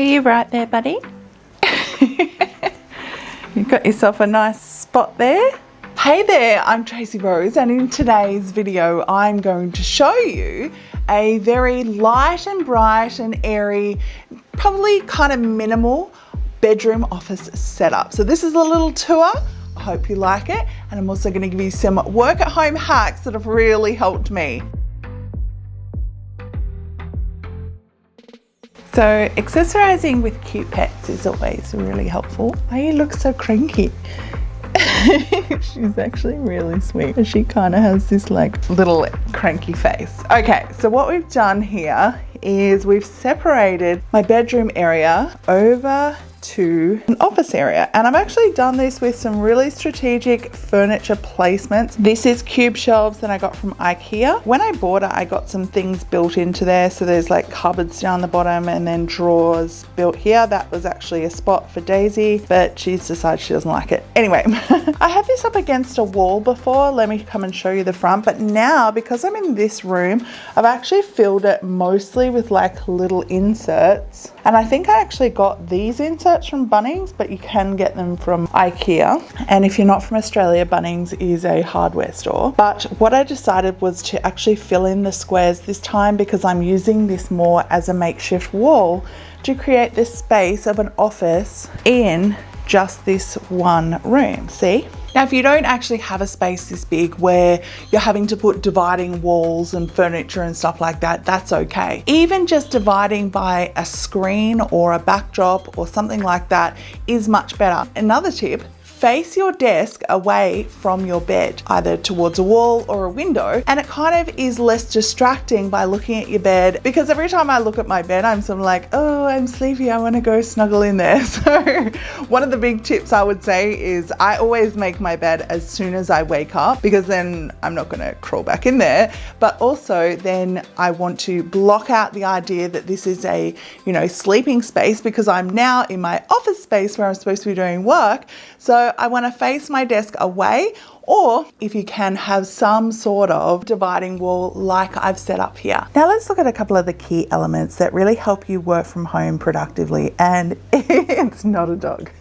Are you right there, buddy? You've got yourself a nice spot there. Hey there, I'm Tracy Rose and in today's video I'm going to show you a very light and bright and airy, probably kind of minimal bedroom office setup. So this is a little tour. I hope you like it and I'm also going to give you some work at home hacks that have really helped me. So accessorizing with cute pets is always really helpful. Why you look so cranky? She's actually really sweet. She kind of has this like little cranky face. Okay, so what we've done here is we've separated my bedroom area over to an office area and I've actually done this with some really strategic furniture placements. This is cube shelves that I got from Ikea. When I bought it I got some things built into there so there's like cupboards down the bottom and then drawers built here. That was actually a spot for Daisy but she's decided she doesn't like it. Anyway, I had this up against a wall before. Let me come and show you the front but now because I'm in this room I've actually filled it mostly with like little inserts and I think I actually got these inserts from Bunnings, but you can get them from Ikea. And if you're not from Australia, Bunnings is a hardware store. But what I decided was to actually fill in the squares this time because I'm using this more as a makeshift wall to create this space of an office in just this one room, see? Now, if you don't actually have a space this big where you're having to put dividing walls and furniture and stuff like that, that's okay. Even just dividing by a screen or a backdrop or something like that is much better. Another tip, face your desk away from your bed, either towards a wall or a window. And it kind of is less distracting by looking at your bed because every time I look at my bed, I'm sort of like, oh, I'm sleepy. I want to go snuggle in there. So one of the big tips I would say is I always make my bed as soon as I wake up because then I'm not going to crawl back in there. But also then I want to block out the idea that this is a, you know, sleeping space because I'm now in my office space where I'm supposed to be doing work. So I want to face my desk away or if you can have some sort of dividing wall like I've set up here. Now let's look at a couple of the key elements that really help you work from home productively and it's not a dog.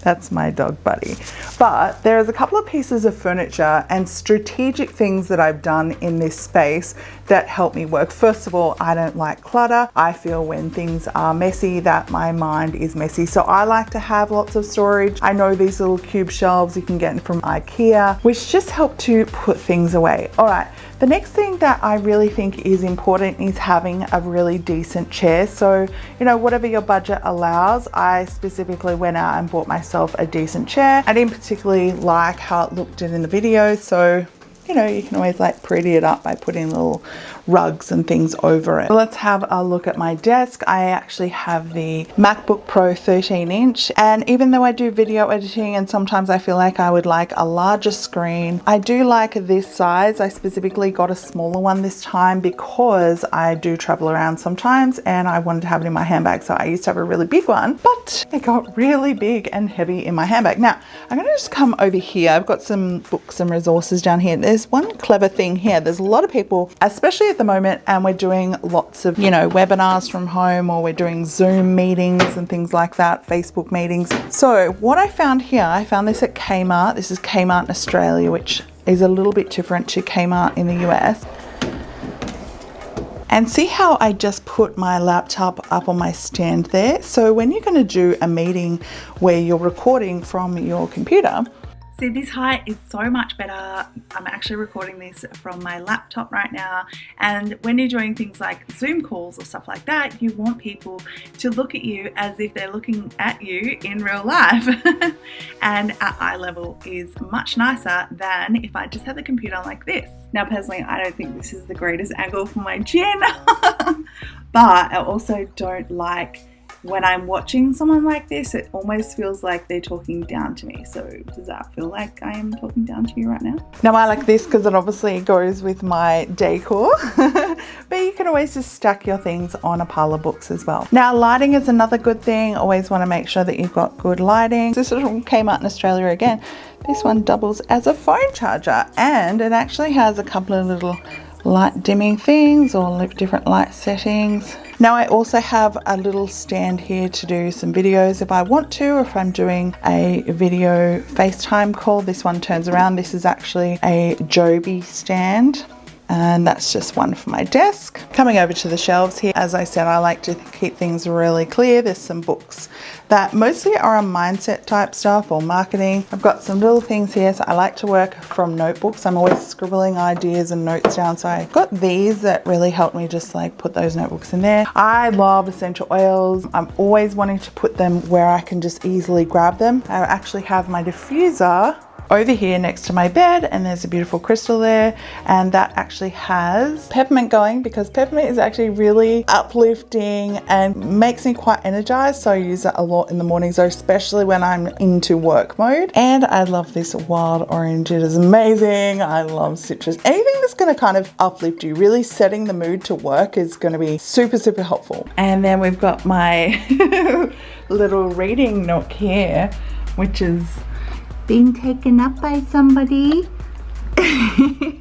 That's my dog buddy. But there is a couple of pieces of furniture and strategic things that I've done in this space that help me work. First of all, I don't like clutter. I feel when things are messy that my mind is messy. So I like to have lots of storage. I know these little cube shelves you can get from Ikea, which just help to put things away. All right, the next thing that I really think is important is having a really decent chair. So, you know, whatever your budget allows, I specifically went out and bought myself a decent chair. I didn't particularly like how it looked in the video, so you know, you can always like pretty it up by putting little rugs and things over it. Let's have a look at my desk. I actually have the MacBook Pro 13 inch and even though I do video editing and sometimes I feel like I would like a larger screen, I do like this size. I specifically got a smaller one this time because I do travel around sometimes and I wanted to have it in my handbag. So I used to have a really big one, but it got really big and heavy in my handbag. Now I'm gonna just come over here. I've got some books and resources down here. There's one clever thing here. There's a lot of people, especially at the moment and we're doing lots of, you know, webinars from home or we're doing Zoom meetings and things like that, Facebook meetings. So what I found here, I found this at Kmart. This is Kmart in Australia, which is a little bit different to Kmart in the US. And see how I just put my laptop up on my stand there? So when you're going to do a meeting where you're recording from your computer, See, this height is so much better. I'm actually recording this from my laptop right now. And when you're doing things like Zoom calls or stuff like that, you want people to look at you as if they're looking at you in real life. and at eye level is much nicer than if I just had the computer like this. Now, personally, I don't think this is the greatest angle for my chin, but I also don't like when I'm watching someone like this, it almost feels like they're talking down to me. So does that feel like I am talking down to you right now? Now I like this because it obviously goes with my decor, but you can always just stack your things on a pile of books as well. Now lighting is another good thing. Always want to make sure that you've got good lighting. This came out in Australia again. This one doubles as a phone charger and it actually has a couple of little light dimming things or different light settings. Now I also have a little stand here to do some videos if I want to or if I'm doing a video FaceTime call. This one turns around. This is actually a Joby stand and that's just one for my desk. Coming over to the shelves here, as I said, I like to keep things really clear. There's some books that mostly are on mindset type stuff or marketing. I've got some little things here, so I like to work from notebooks. I'm always scribbling ideas and notes down, so I've got these that really help me just like put those notebooks in there. I love essential oils. I'm always wanting to put them where I can just easily grab them. I actually have my diffuser over here next to my bed and there's a beautiful crystal there and that actually has peppermint going because peppermint is actually really uplifting and makes me quite energized so I use it a lot in the mornings especially when I'm into work mode. And I love this wild orange. It is amazing. I love citrus. Anything that's going to kind of uplift you really setting the mood to work is going to be super super helpful. And then we've got my little reading nook here which is being taken up by somebody.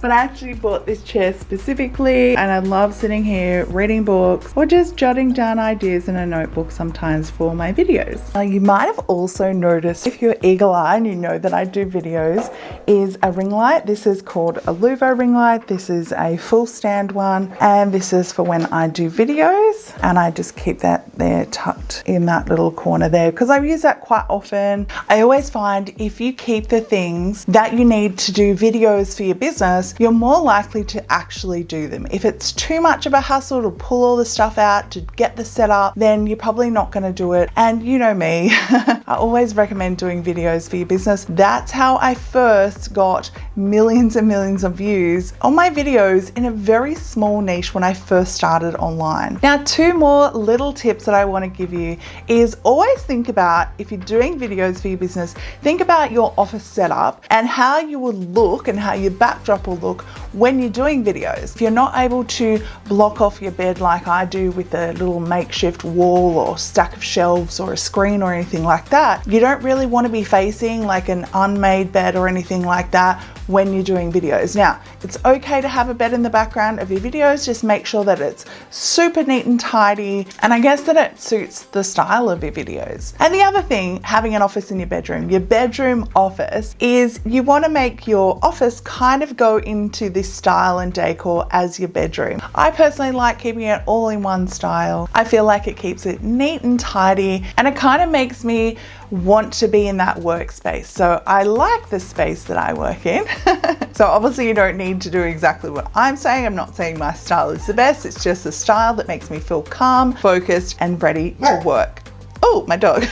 but I actually bought this chair specifically and I love sitting here reading books or just jotting down ideas in a notebook sometimes for my videos. Now you might have also noticed if you're eagle eye and you know that I do videos is a ring light. This is called a Luvo ring light. This is a full stand one and this is for when I do videos and I just keep that there tucked in that little corner there because I use that quite often. I always find if you keep the things that you need to do videos for your business you're more likely to actually do them. If it's too much of a hassle to pull all the stuff out to get the setup, then you're probably not going to do it. And you know me, I always recommend doing videos for your business. That's how I first got millions and millions of views on my videos in a very small niche when I first started online. Now, two more little tips that I want to give you is always think about if you're doing videos for your business, think about your office setup and how you will look and how your backdrop will look when you're doing videos. If you're not able to block off your bed like I do with a little makeshift wall or stack of shelves or a screen or anything like that, you don't really want to be facing like an unmade bed or anything like that when you're doing videos. Now, it's okay to have a bed in the background of your videos, just make sure that it's super neat and tidy, and I guess that it suits the style of your videos. And the other thing, having an office in your bedroom, your bedroom office is you want to make your office kind of go into this style and decor as your bedroom. I personally like keeping it all in one style. I feel like it keeps it neat and tidy, and it kind of makes me want to be in that workspace. So I like the space that I work in. so obviously you don't need to do exactly what I'm saying. I'm not saying my style is the best. It's just a style that makes me feel calm, focused, and ready to work. Oh, my dog.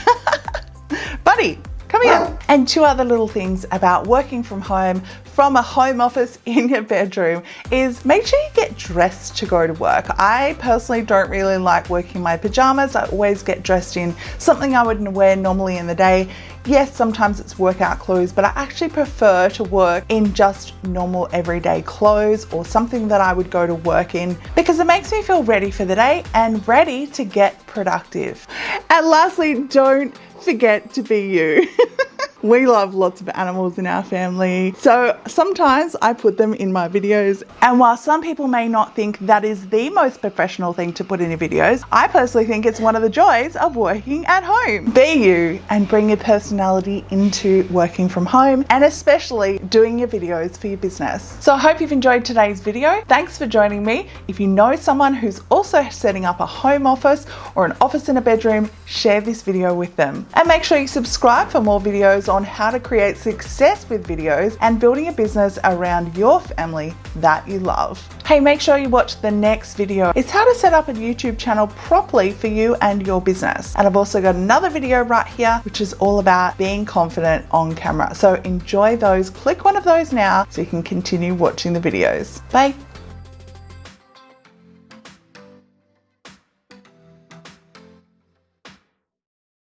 Buddy, come here. And two other little things about working from home from a home office in your bedroom is make sure you get dressed to go to work. I personally don't really like working in my pajamas. I always get dressed in something I wouldn't wear normally in the day. Yes, sometimes it's workout clothes, but I actually prefer to work in just normal everyday clothes or something that I would go to work in because it makes me feel ready for the day and ready to get productive. And lastly, don't forget to be you. We love lots of animals in our family, so sometimes I put them in my videos. And while some people may not think that is the most professional thing to put in your videos, I personally think it's one of the joys of working at home. Be you and bring your personality into working from home and especially doing your videos for your business. So I hope you've enjoyed today's video. Thanks for joining me. If you know someone who's also setting up a home office or an office in a bedroom, share this video with them. And make sure you subscribe for more videos on how to create success with videos and building a business around your family that you love. Hey, make sure you watch the next video. It's how to set up a YouTube channel properly for you and your business. And I've also got another video right here, which is all about being confident on camera. So enjoy those. Click one of those now so you can continue watching the videos. Bye.